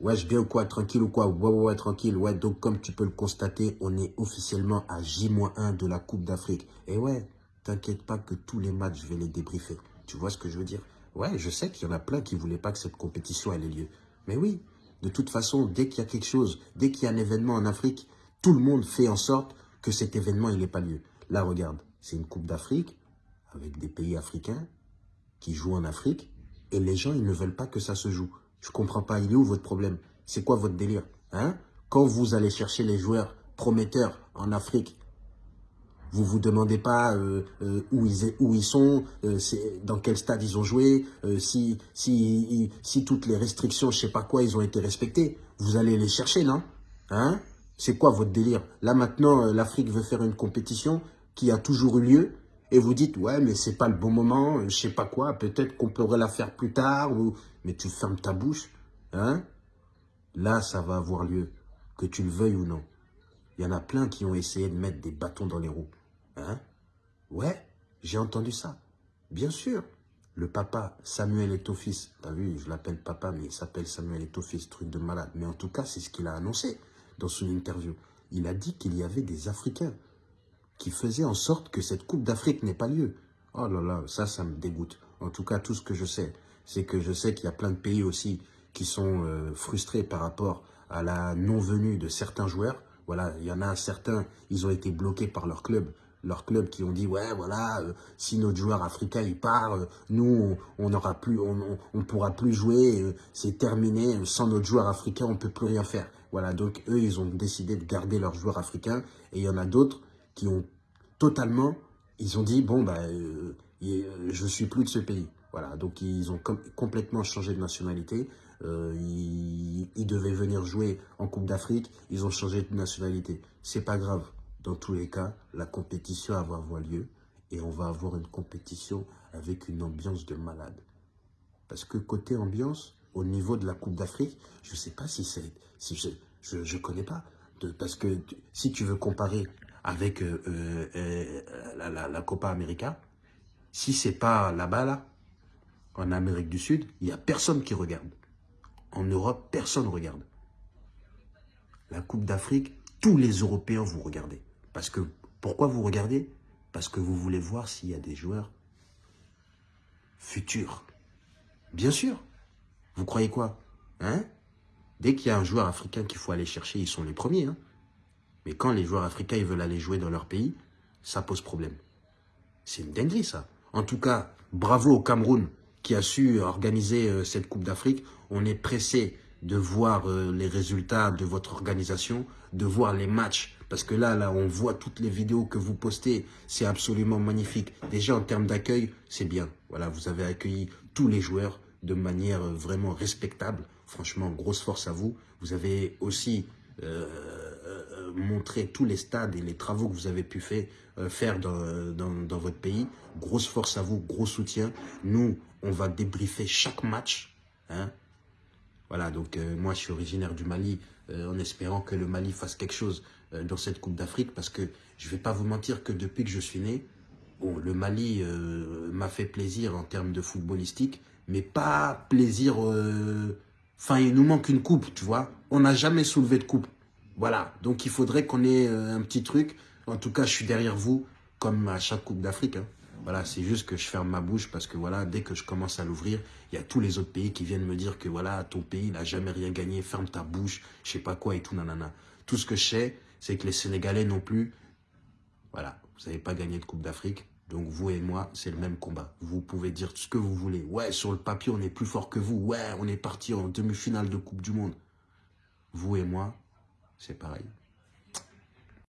Ouais, je viens ou quoi Tranquille ou quoi? Ouais, ouais, ouais, tranquille. Ouais, donc comme tu peux le constater, on est officiellement à J-1 de la Coupe d'Afrique. Et ouais, t'inquiète pas que tous les matchs, je vais les débriefer. Tu vois ce que je veux dire? Ouais, je sais qu'il y en a plein qui ne voulaient pas que cette compétition ait lieu. Mais oui, de toute façon, dès qu'il y a quelque chose, dès qu'il y a un événement en Afrique, tout le monde fait en sorte que cet événement, n'ait pas lieu. Là, regarde, c'est une Coupe d'Afrique avec des pays africains qui jouent en Afrique et les gens, ils ne veulent pas que ça se joue. Je comprends pas, il est où votre problème? C'est quoi votre délire hein? Quand vous allez chercher les joueurs prometteurs en Afrique, vous vous demandez pas euh, euh, où, ils, sont, euh, dans quel stade ils ont joué, si, toutes les restrictions, je sais pas quoi, ils ont été respectées. Vous allez les chercher, non? Hein? C'est quoi votre délire? Là maintenant, l'Afrique veut faire une compétition qui a toujours eu lieu et vous dites, ouais, mais c'est pas le bon moment, je sais pas quoi, peut-être qu'on pourrait la faire plus tard, ou... mais tu fermes ta bouche, hein? Là, ça va avoir lieu, que tu le veuilles ou non. Il y en a plein qui ont essayé de mettre des bâtons dans les roues. Hein? Ouais, j'ai entendu ça. Bien sûr. Le papa, Samuel Etofis, t'as vu, je l'appelle papa, mais il s'appelle Samuel Etofis, truc de malade. Mais en tout cas, c'est ce qu'il a annoncé dans son interview. Il a dit qu'il y avait des Africains qui faisaient en sorte que cette Coupe d'Afrique n'ait pas lieu. Oh là là, ça, ça me dégoûte. En tout cas, tout ce que je sais, c'est que je sais qu'il y a plein de pays aussi qui sont euh, frustrés par rapport à la non-venue de certains joueurs. Voilà, il y en a certains, ils ont été bloqués par leur club leurs clubs qui ont dit ouais voilà euh, si notre joueur africain il part euh, nous on n'aura plus on, pourra plus jouer c'est terminé sans notre joueur africain on peut plus rien faire voilà donc eux ils ont décidé de garder leurs joueurs africains et il y en a d'autres qui ont totalement ils ont dit bon bah je suis plus de ce pays. Voilà. Donc ils ont complètement changé de nationalité. Ils, ils devaient venir jouer en Coupe d'Afrique. Ils ont changé de nationalité. C'est pas grave. Dans tous les cas, la compétition va avoir lieu et on va avoir une compétition avec une ambiance de malade. Parce que côté ambiance, au niveau de la Coupe d'Afrique, je ne sais pas si c'est... Si je connais pas. De, parce que si tu veux comparer avec euh, euh, euh, la, Copa América, si c'est pas là-bas, là, en Amérique du Sud, il n'y a personne qui regarde. En Europe, personne ne regarde. La Coupe d'Afrique, tous les Européens vous regardez. Parce que, pourquoi vous regardez? Parce que vous voulez voir s'il y a des joueurs futurs. Bien sûr. Vous croyez quoi? Hein? Dès qu'il y a un joueur africain qu'il faut aller chercher, ils sont les premiers. Hein Mais quand les joueurs africains ils veulent aller jouer dans leur pays, ça pose problème. C'est une dinguerie, ça. En tout cas, bravo au Cameroun qui a su organiser euh, cette Coupe d'Afrique. On est pressé de voir euh, les résultats de votre organisation, de voir les matchs parce que là, là, on voit toutes les vidéos que vous postez. C'est absolument magnifique. Déjà, en termes d'accueil, c'est bien. Voilà, vous avez accueilli tous les joueurs de manière vraiment respectable. Franchement, grosse force à vous. Vous avez aussi euh, euh, montré tous les stades et les travaux que vous avez pu faire, euh, dans, votre pays. Grosse force à vous, gros soutien. Nous, on va débriefer chaque match. Hein. Voilà, donc moi, je suis originaire du Mali, en espérant que le Mali fasse quelque chose euh, dans cette Coupe d'Afrique parce que je ne vais pas vous mentir que depuis que je suis né, le Mali euh, m'a fait plaisir en termes de footballistique, mais pas plaisir... Euh, enfin, il nous manque une coupe, tu vois. On n'a jamais soulevé de coupe. Voilà, donc il faudrait qu'on ait un petit truc. En tout cas, je suis derrière vous, comme à chaque Coupe d'Afrique. Hein. Voilà, c'est juste que je ferme ma bouche parce que voilà, dès que je commence à l'ouvrir, il y a tous les autres pays qui viennent me dire que voilà, ton pays n'a jamais rien gagné, ferme ta bouche, je sais pas quoi et tout, nanana. Tout ce que je sais, c'est que les Sénégalais non plus, voilà, vous n'avez pas gagné de Coupe d'Afrique. Donc vous et moi, c'est le même combat. Vous pouvez dire ce que vous voulez. Ouais, sur le papier, on est plus fort que vous. Ouais, on est parti en demi-finale de Coupe du Monde. Vous et moi, c'est pareil.